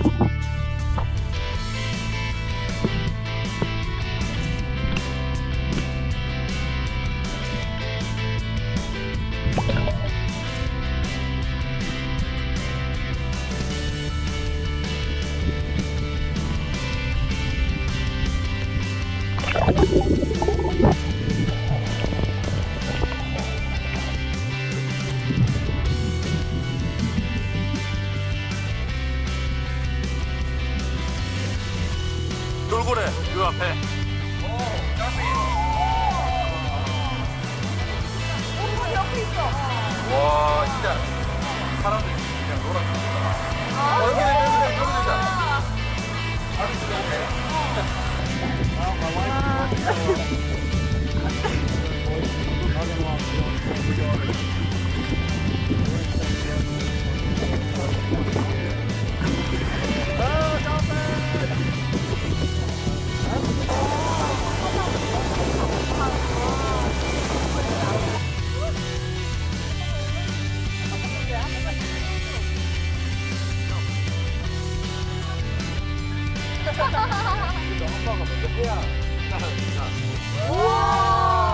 Thank 돌고래 요 앞에. 옆에 있어. 와 진짜. 사람들이 그냥 놀아줍니다. 어, 여기 여기 여기 여 기 여기 우와.